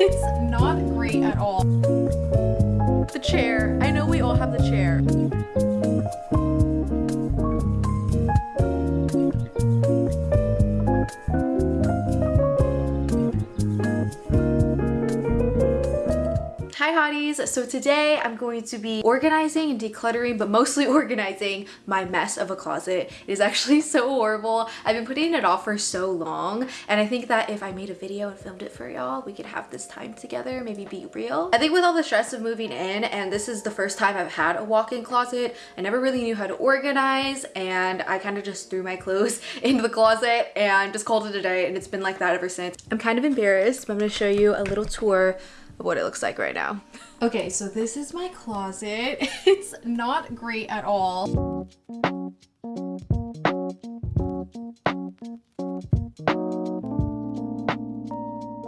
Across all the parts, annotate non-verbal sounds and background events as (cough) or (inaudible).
It's not great at all. The chair. I know we all have the chair. So today I'm going to be organizing and decluttering, but mostly (laughs) organizing my mess of a closet. It is actually so horrible. I've been putting it off for so long and I think that if I made a video and filmed it for y'all, we could have this time together, maybe be real. I think with all the stress of moving in and this is the first time I've had a walk-in closet, I never really knew how to organize and I kind of just threw my clothes (laughs) into the closet and just called it a day and it's been like that ever since. I'm kind of embarrassed, but I'm going to show you a little tour what it looks like right now. Okay, so this is my closet. (laughs) It's not great at all.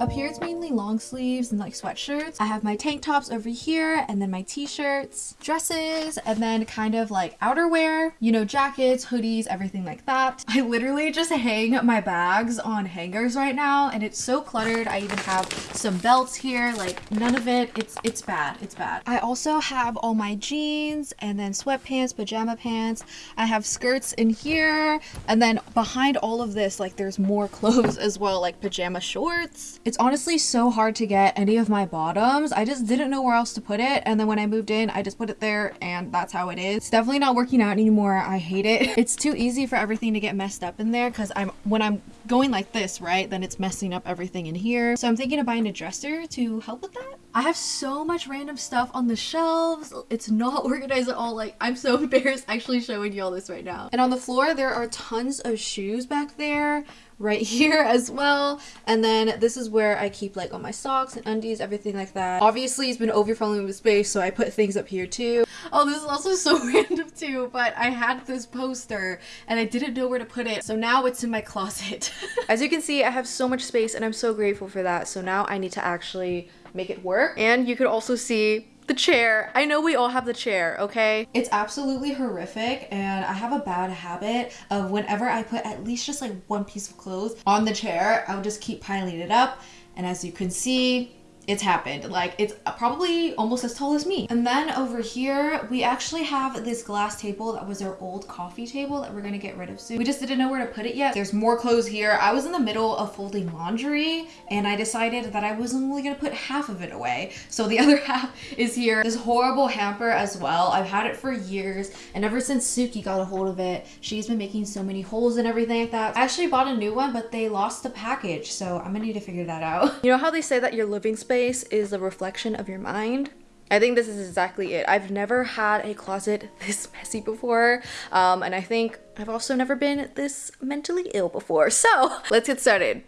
Up here it's mainly long sleeves and like sweatshirts. I have my tank tops over here and then my t-shirts, dresses, and then kind of like outerwear, you know, jackets, hoodies, everything like that. I literally just hang my bags on hangers right now and it's so cluttered. I even have some belts here, like none of it. It's, it's bad. It's bad. I also have all my jeans and then sweatpants, pajama pants. I have skirts in here and then behind all of this, like there's more (laughs) clothes as well, like pajama shorts. Honestly so hard to get any of my bottoms. I just didn't know where else to put it. And then when I moved in, I just put it there and that's how it is. It's definitely not working out anymore. I hate it. (laughs) It's too easy for everything to get messed up in there because I'm when I'm going like this, right, then it's messing up everything in here. So I'm thinking of buying a dresser to help with that. I have so much random stuff on the shelves. It's not (laughs) organized at all. Like, I'm so (laughs) embarrassed actually showing you all this right now. And on the floor, there are tons of shoes back there right (laughs) here as well. And then this is where I keep like all my socks and undies, everything like that. Obviously, it's been overflowing with space, so I put things up here too. Oh, this is also so random too, but I had this poster and I didn't know where to put it. So now it's in my closet. As you can see, I have so much space and I'm so grateful for that. So now I need to actually make it work. And you could also see the chair. I know we all have the chair, okay? It's absolutely horrific and I have a bad habit of whenever I put at least just like one piece of clothes on the chair, I'll just keep piling it up. And as you can see, it's happened. Like it's probably almost as tall as me. And then over here, we actually have this glass table that was our old coffee table that we're gonna get rid of soon. We just didn't know where to put it yet. There's more clothes here. I was in the middle of folding laundry and I decided that I was only gonna put half of it away. So the (laughs) other half is here. This horrible hamper as well. I've had it for years and ever since Suki got a hold of it, she's been making so many holes and everything like that. I actually bought a new one, but they lost the package. So I'm gonna need to figure that out. (laughs) You know how they say that your living space space is the reflection of your mind. I think this is exactly it. I've never had a closet (laughs) this messy before, um, and I think I've also never been this mentally ill before. (laughs) So let's get started.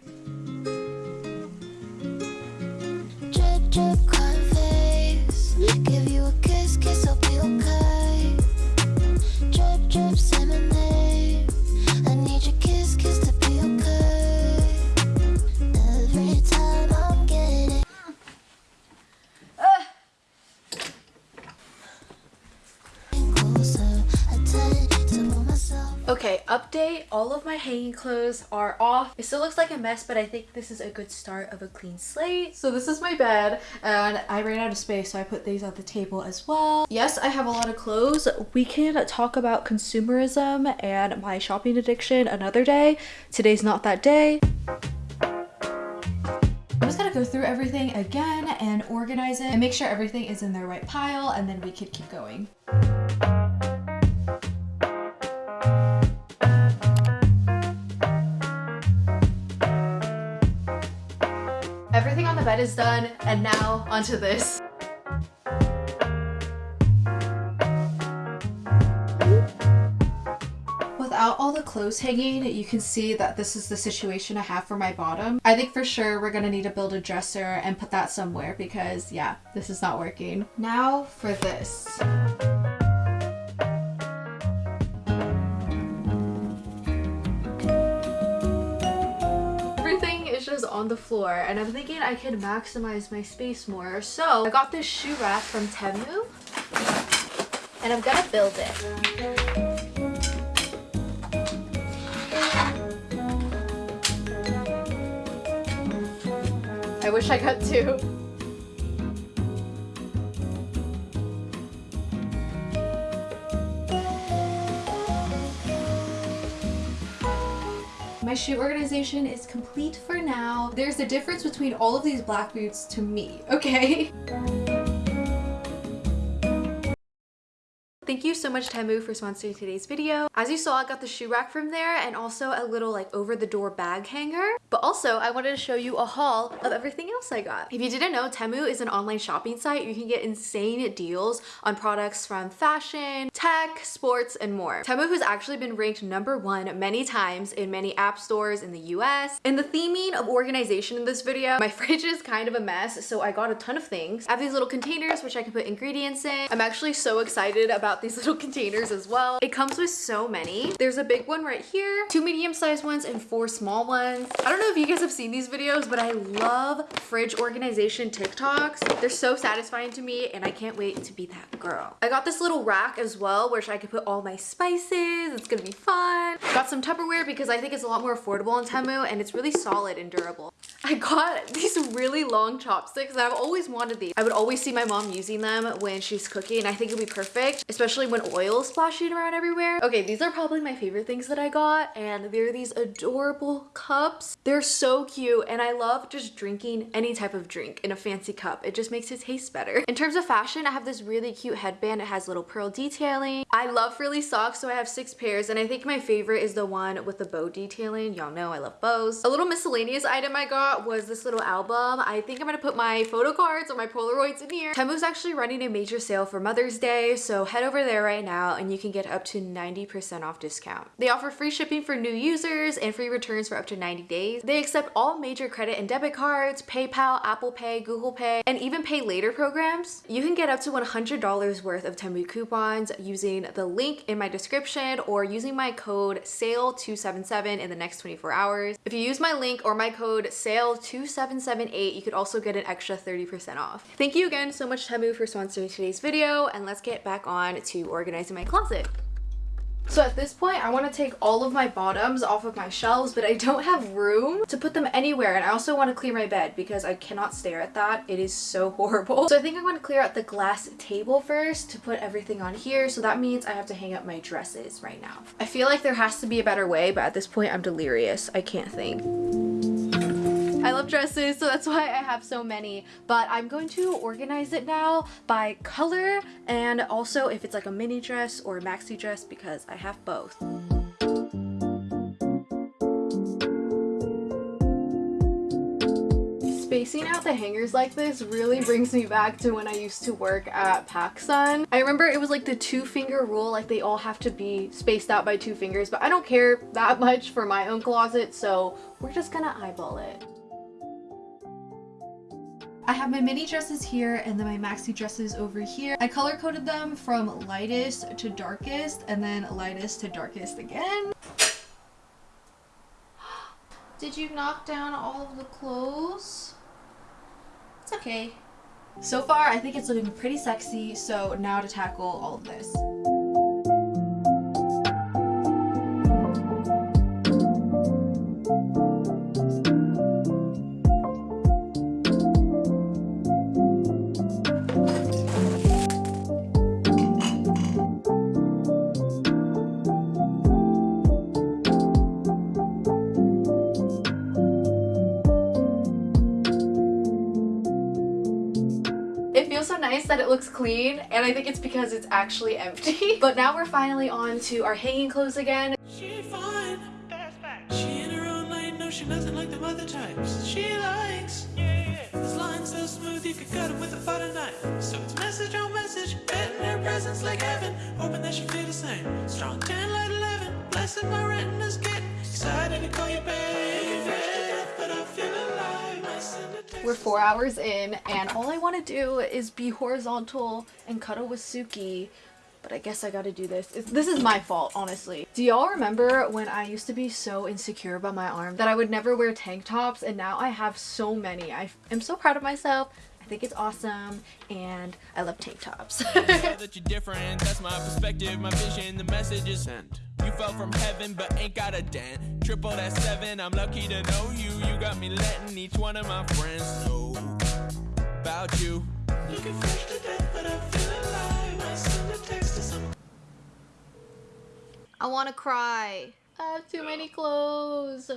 Drip, drip, Okay, update. All of my hanging clothes are off. It still looks like a mess, but I think this is a good start of a clean slate. So this is my bed, and I ran out of space, so I put these on the table as well. Yes, I have a lot of clothes. We can talk about consumerism and my shopping addiction another day. Today's not that day. I'm just gonna go through everything again and organize it and make sure everything is in the right pile, and then we could keep going. Bed is done, and now onto this. Without all the clothes hanging, you can see that this is the situation I have for my bottom. I think for sure we're gonna need to build a dresser and put that somewhere because yeah, this is not working. Now for this. On the floor and I'm thinking I could maximize my space more. So I got this shoe rack from Temu and I'm gonna build it. I wish I got two. My shoe organization is complete for now. There's a difference between all of these black boots to me, okay? Thank you so much Temu for sponsoring today's video. As you saw, I got the shoe rack from there and also a little like over the door bag hanger. But also I wanted to show you a haul of everything else I got. If you didn't know, Temu is an online shopping site. You can get insane deals on products from fashion, tech, sports, and more. Temu has actually been ranked number one many times in many app stores in the US. In the theming of organization in this video, (laughs) my fridge is kind of a mess, so I got a ton of things. I have these little containers which I can put ingredients in. I'm actually so excited about about these little containers as well. It comes with so many. There's a big one right here, two medium-sized ones, and four small ones. I don't know if you guys have seen these videos, but I love fridge organization TikToks. They're so satisfying to me, and I can't wait to be that girl. I got this little rack as well, which I could put all my spices. It's gonna be fun. Got some Tupperware because I think it's a lot more affordable on Temu, and it's really solid and durable. (laughs) I got these really long chopsticks I've always wanted these. I would always see my mom using them when she's cooking I think it'd be perfect, especially when oil splashing around everywhere. Okay, these are probably my favorite things that I got and they're these adorable cups. They're so cute and I love just drinking any type of drink in a fancy cup. It just makes it taste better. In terms of fashion, I have this really cute headband. It has little pearl detailing. I love frilly socks, so I have six pairs and I think my favorite is the one with the bow detailing. Y'all know I love bows. A little miscellaneous item I got was this little album. I think I'm gonna put my photo cards or my Polaroids in here. Temu's actually running a major sale for Mother's Day, so head over there right now and you can get up to 90% off discount. They offer free shipping for new users and free returns for up to 90 days. They accept all major credit and debit cards, PayPal, Apple Pay, Google Pay, and even pay later programs. You can get up to $100 worth of Temu coupons using the link in my description or using my code SALE277 in the next 24 hours. If you use my link or my code SALE 2778 you could also get an extra 30% off. Thank you again so much Temu for sponsoring today's video and let's get back on to organizing my closet. So at this point, I want to take all of my bottoms off of my shelves, but I don't have room to put them anywhere. And I also want to clear my bed because I cannot stare at that. It is so (laughs) horrible. So I think I'm going to clear out the glass table first to put everything on here. So that means I have to hang up my dresses right now. I feel like there has to be a better way, but at this point, I'm delirious. I can't think. I love dresses, so that's why I have so many. But I'm going to organize it now by color and also if it's like a mini dress or a maxi dress because I have both. spacing out the hangers like this really brings me back to when I used to work at PacSun. I remember it was like the two finger rule, like they all have to be spaced out by two fingers, but I don't care that (laughs) much for my own closet, so we're just gonna eyeball it. I have my mini dresses here and then my maxi dresses over here. I color coded them from lightest to darkest and then lightest to darkest again. (gasps) Did you knock down all of the clothes? It's okay. So far, I think it's looking pretty sexy, so now to tackle all of this. Nice that it looks clean and I think it's because it's actually empty. (laughs) but now we're finally on to our hanging clothes again. She fine, that's back. She in her own lane, no she doesn't like them other types. She likes, yeah, yeah. This line so smooth you could cut them with a butter knife. So it's message on message, betting her presence like heaven. Hoping that she feel the same. Strong 10 light 11, blessing my retina's getting excited to call you We're four hours in and all I want to do is be horizontal and cuddle with Suki. But I guess I gotta do this. It's, this is my fault, honestly. Do y'all remember when I used to be so insecure about my arm that I would never wear tank tops and now I have so many. I am so proud of myself. I think it's awesome and I love tank tops. (laughs) (laughs) that you're different, that's my perspective, my vision, the message is sent. You fell from heaven, but ain't got a dent. Triple that seven, I'm lucky to know you. You got me letting each one of my friends know about you. Looking fresh to death, but I feel alive. I send a text to some. I want to cry. I have too many clothes.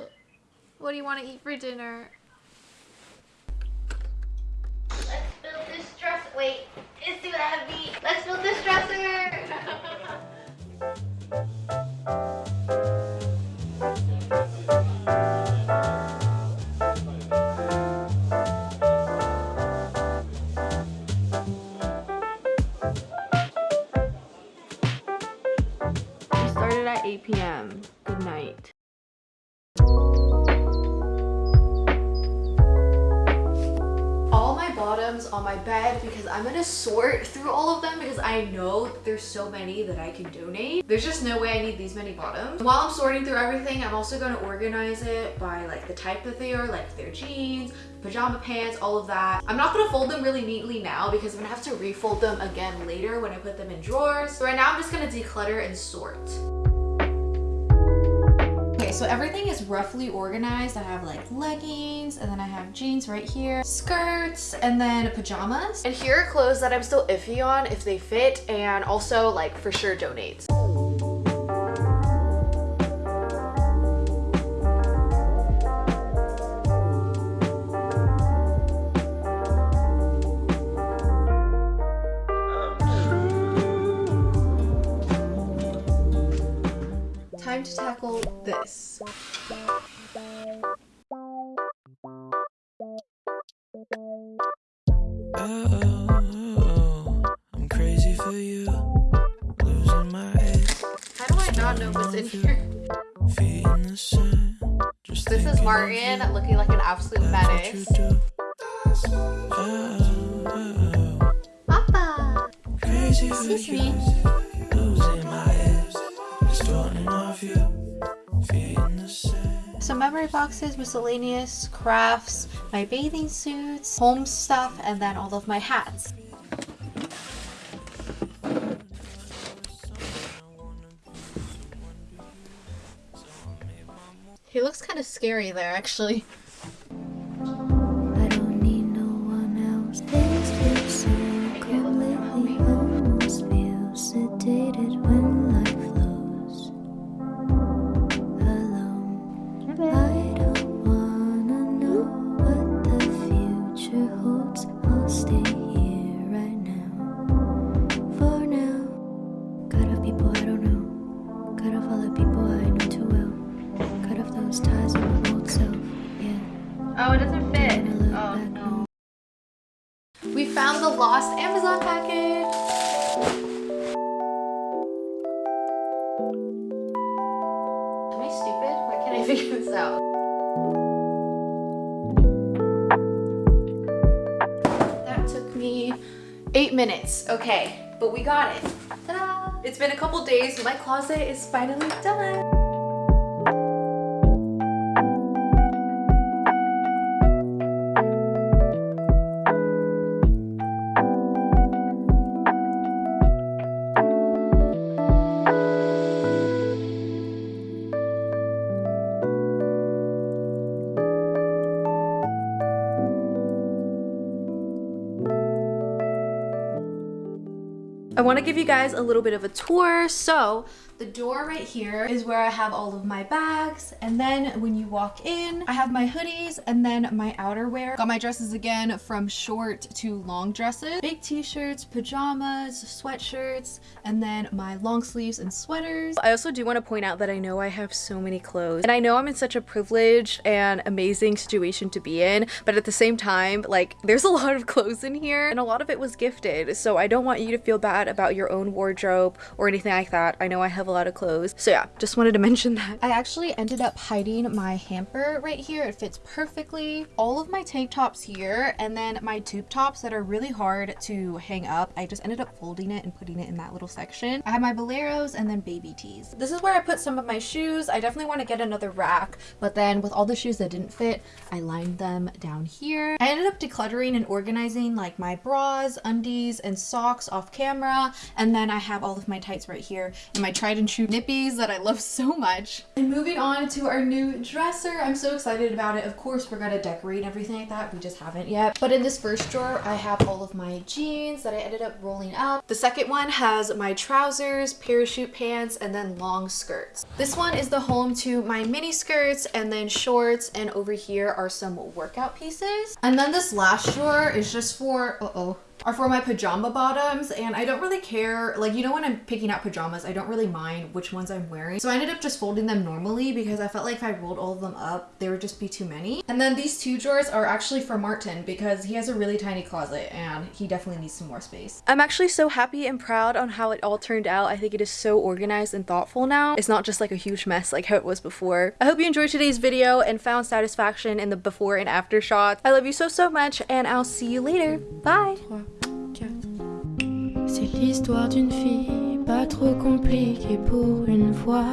What do you want to eat for dinner? Let's dresser. Wait, it's too heavy. Let's build this dresser. (laughs) I'm gonna sort through all of them because I know there's so many that I can donate. There's just no way I need these many bottoms. While I'm sorting through everything, I'm also gonna organize it by like the type that they are, like their jeans, pajama pants, all of that. I'm not gonna fold them really neatly now because I'm gonna have to refold them again later when I put them in drawers. So right now I'm just gonna declutter and sort. So everything is roughly organized. I have like leggings and then I have jeans right here, skirts, and then pajamas. And here are clothes that I'm still iffy on if they fit and also like for sure donates. Time to tackle this. This is Martin looking like an absolute That's what you menace. Papa! Excuse me. Losing my head, distorting off you. Feet in the sand. Some memory boxes, miscellaneous, crafts, my bathing suits, home stuff, and then all of my hats. He looks kind of scary there, actually. Ties with my old self. Yeah. Oh, it doesn't fit. Oh, no. We found the lost Amazon package! Am I stupid? Why can't I figure this out? That took me eight minutes. Okay, but we got it. Ta-da! It's been a couple days, my closet is finally done. Want to give you guys a little bit of a tour. So the door right here is where I have all of my bags. And then when you walk in, I have my hoodies and then my outerwear. Got my dresses again from short to long dresses. Big t-shirts, pajamas, sweatshirts, and then my long sleeves and sweaters. I also do want to point out that I know I have so many clothes and I know I'm in such a privileged and amazing situation to be in, but at the same time, like there's a (laughs) lot of clothes in here and a lot of it was gifted. So I don't want you to feel bad about your own wardrobe or anything like that. I know I have a lot of clothes. So yeah, just wanted to (laughs) mention that. I actually ended up hiding my hamper right here. It fits perfectly. All of my tank tops here and then my tube tops that are really hard to hang up. I just ended up folding it and putting it in that little section. I have my boleros and then baby tees. This is where I put some of my shoes. I definitely want to get another rack, but then with all the shoes that didn't fit, I lined them down here. I ended up decluttering and organizing like my bras, undies, and socks off camera. And then I have all of my tights right here and my tried and true nippies that I love so much. And moving on to our new dresser. I'm so excited about it. Of course, we're gonna decorate everything like that. We just haven't yet. But in this first drawer, I have all of my jeans that I ended up rolling up. The second one has my trousers, parachute pants, and then long skirts. This one is the home to my mini skirts and then shorts. And over here are some workout pieces. And then this last drawer is just for, uh-oh, are for my pajama bottoms and I don't really care like you know when I'm picking out pajamas I don't really mind which ones I'm wearing. So I ended up just folding them normally because I felt like if I rolled all of them up there would just be too many. And then these two drawers are actually for Martin because he has a really tiny closet and he definitely needs some more space. I'm actually so happy and proud on how it all turned out. I think it is so organized and thoughtful now. It's not just like a huge mess like how it was before. I hope you enjoyed today's video and found satisfaction in the before and after shots. I love you so so much and I'll see you later. Bye C'est l'histoire d'une fille pas trop compliquée pour une fois.